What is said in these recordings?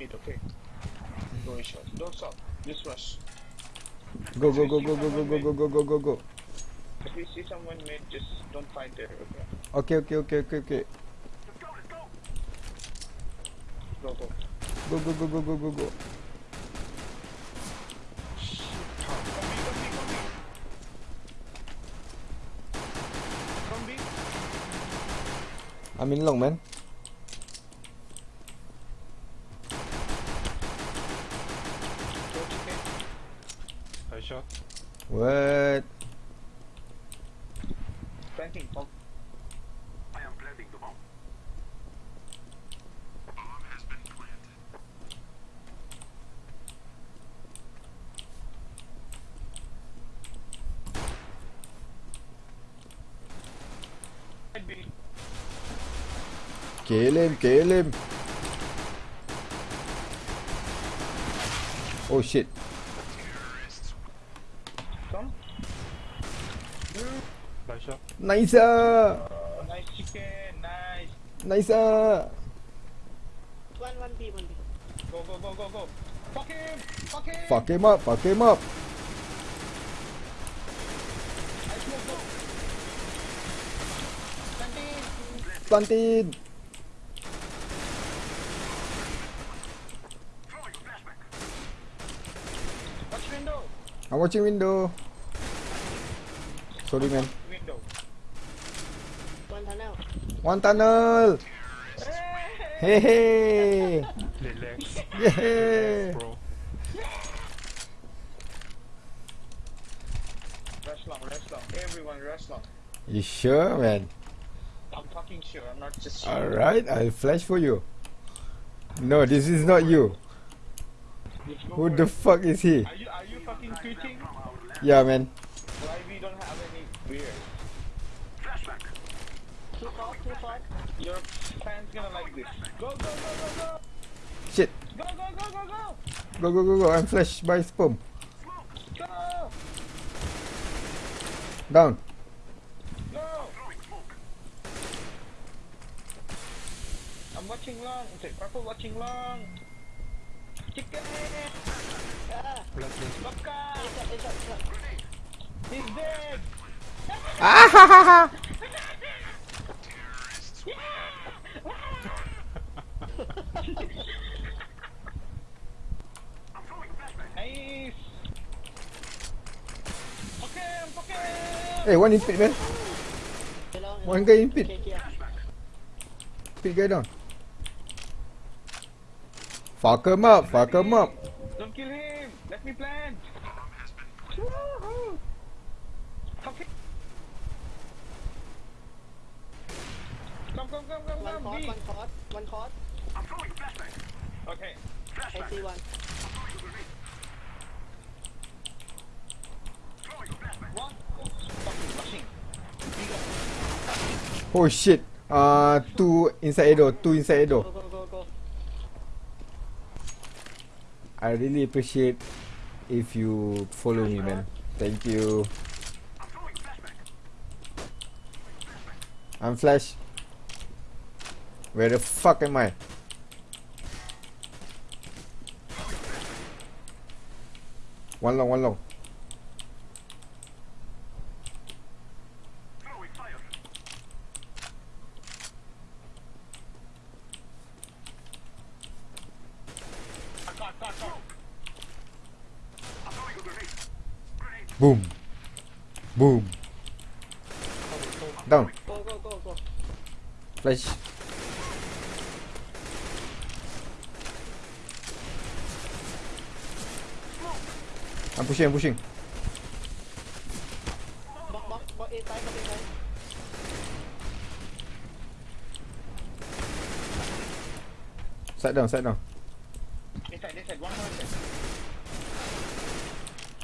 Mid, okay. Go in short. Don't stop. Just rush. Go go go go go go go go go go go go. If you see someone mid, just don't fight there, okay? Okay okay okay okay okay. Go, go. Go go go go go go go. I'm in long man. What? Planting bomb. I am planting the bomb. Bomb has been planted. Kill him, kill him. Oh shit. Nice. ah. Nice chicken, nice. Nice. ah. One, one B, one B. Go, go, go, go, go. Fuck him! Fuck him! Fuck him up, fuck him up. I smoke, go. Planting. Planted. Watch window. I'm watching window. Sorry man. Window. One tunnel. One tunnel. Hey hey. Relax. Yeah. Bro. Rush long, rush long. Everyone rush long. You sure man? I'm fucking sure. I'm not just sure. Alright, I'll flash for you. No, this is not you. Who the fuck is he? Are you are you fucking tweeting? Yeah man. Why we don't have any beer? Two far, two far. Your fans gonna like this. Go go go go go! Shit. Go go go go go! Go go go go. I'm flashed by sperm. Go! Down. Go! I'm watching long. Okay, purple watching long. Chicken! Ah. He's dead! Ah ha ha ha. Nice! Okay, I'm okay! Hey, one in pit man. One guy in pit. Okay, here. Pit guy down. Fuck him up. Fuck him up. Don't kill him! Let me plant! Woohoo! Okay. Come, come, come, come, One come, caught, B. one caught, one caught. Okay. I see one. One. Fucking rushing. Oh shit. Uh, two inside Edo. Two inside Edo. Go, go, go, go. I really appreciate if you follow me, man. Thank you. I'm Flash. Where the fuck am I? One long, one long. Boom. Boom. Down. Go, go, go, go. Flash. I'm pushing, I'm pushing. Side, down, side down.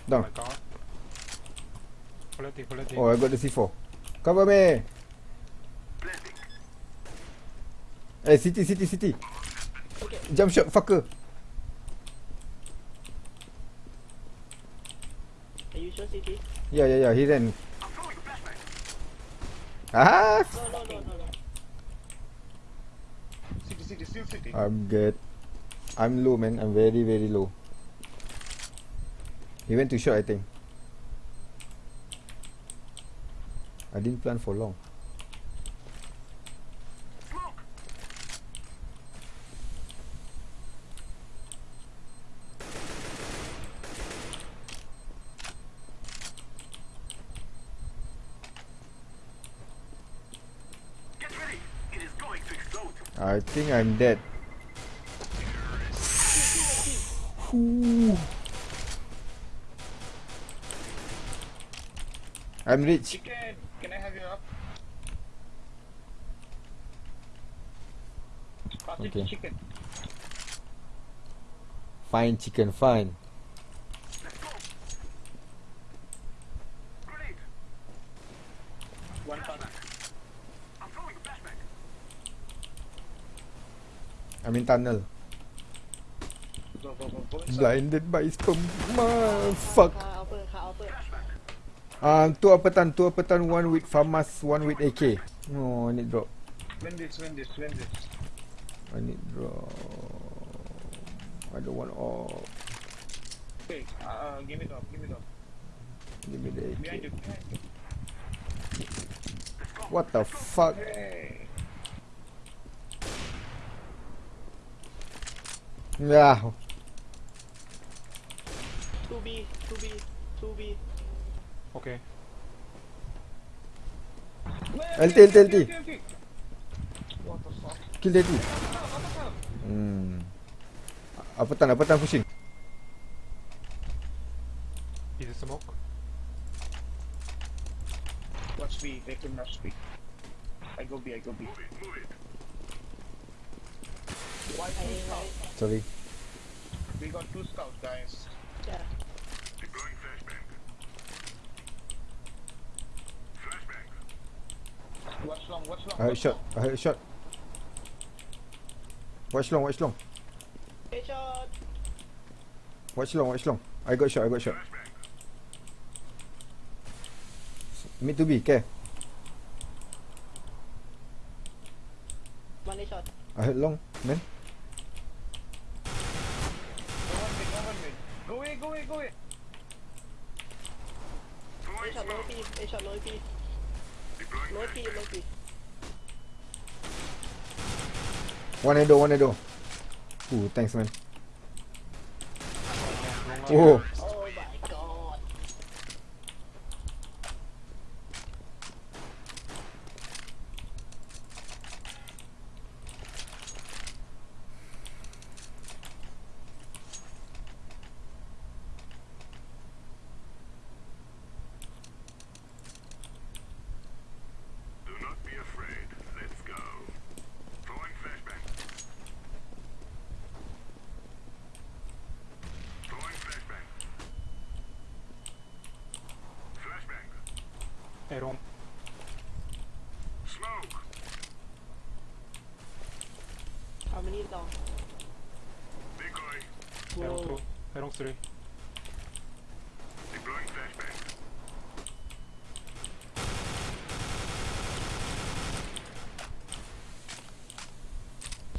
Down. my god. Oh, I got the C4. Cover me. Eh, city, city, city. Okay. Jump shot, fucker. CT? Yeah, yeah, yeah. He ran. Ah, No, no, no, no, no. City, city, still city. I'm good. I'm low, man. I'm very, very low. He went to short, I think. I didn't plan for long. I think I'm dead. Ooh. I'm rich. Chicken, can I have your up? Okay. chicken. Fine chicken, fine. One. I mean tunnel. Blinded by sperm. Fuck. Ah, uh, two upper tan, two upper tan, one with famas, one with AK. Oh, I need drop. When this, when. I need drop. I don't want all. Okay, uh, give me off, give me off. Give me the AK. What the fuck? Hey. Yeah. 2B 2B 2B Okay. LT, LT, LT. What the fuck? Kill dude. Hmm. Apetan, apetan pushing. Is it smoke? Watch B, they could not speak. I go B, I go B. Why I two scouts? Sorry. We got two scouts, guys. Yeah. Deploying flashbang. Flashbang. Watch long, watch long. I heard shot, I heard shot. Watch long, watch long. Headshot. Watch long, watch long. I got shot, I got shot. Mid to be, care. One shot. I heard long, man. go away, go away. One door, one door. Ooh, thanks, man. Oh. herom. Smoke. How many down? Big guy. Heron through. Heron through. Deploying flashbang.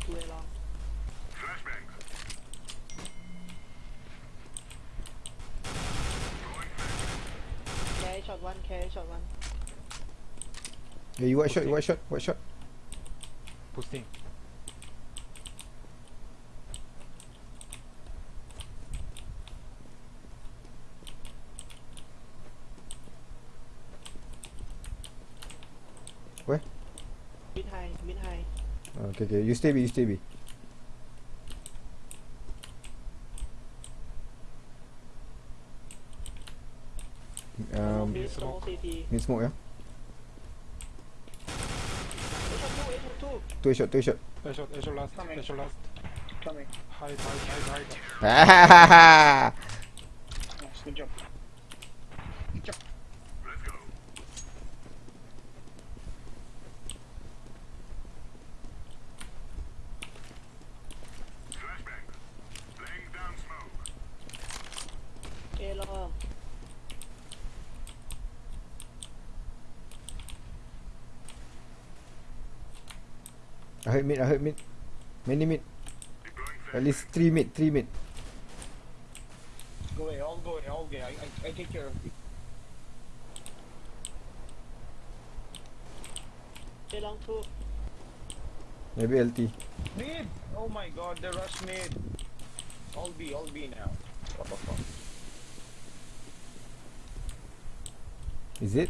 Two long. Flashbang. Flashbang. Carry shot one, carry shot one. Yeah, you white shot, you white shot, white shot. Posting. Where? Mid high, mid high. Oh, okay, okay, you stay B, you stay B. Um, need smoke. Need smoke, yeah? Two shot, two shot. Two shot, two shot last. Coming. Two shot last. Coming. Hide, hide, hide, hide. nice, good job. I heard mid, I heard mid. Many mid. At least three mid, three mid. Go away, all go away, all go away. I, I, I take care of you. A long two. Maybe LT. Mid! Oh my god, the rush mid. All B, all B now. What the fuck? Is it?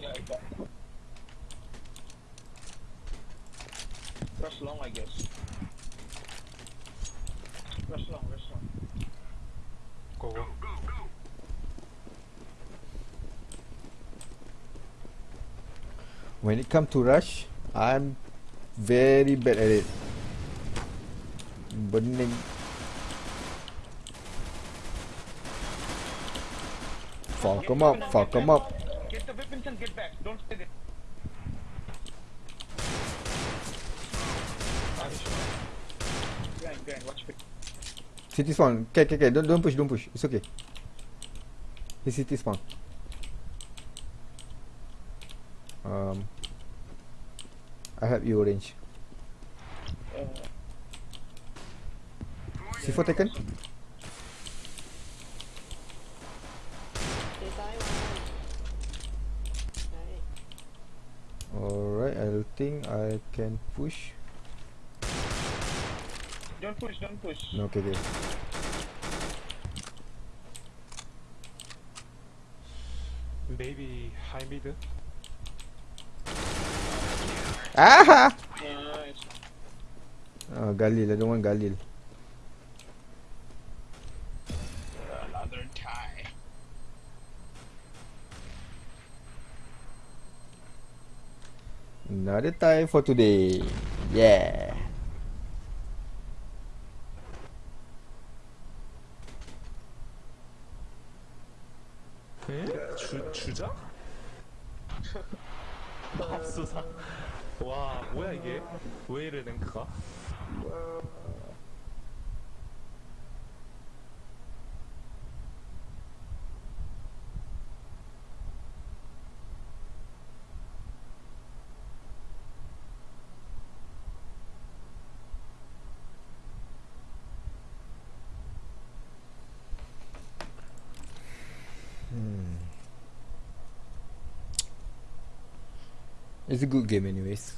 Side! Echo. Yeah, Iko, Iko. Yeah, I got it. Rush long, I guess. Rush long, rush long. Go, go. When it comes to rush, I'm very bad at it. Bening. Fuck him up, fuck him up. And get back. Don't stay there. Grind, grind, watch it. City spawn. Okay, okay, okay. Don't, don't push, don't push. It's okay. His city spawn. Um, I help you orange. Uh, C4 taken? A side, one. Nice. Alright, I think I can push. don't push, don't push. No, okay, okay. Maybe high mid. Ah! Nice. Oh, Galil. I don't want Galil. Another time for today. Yeah. 주, 주자? 합수사? 와 뭐야 이게 왜 이래 랭크가? It's a good game anyways.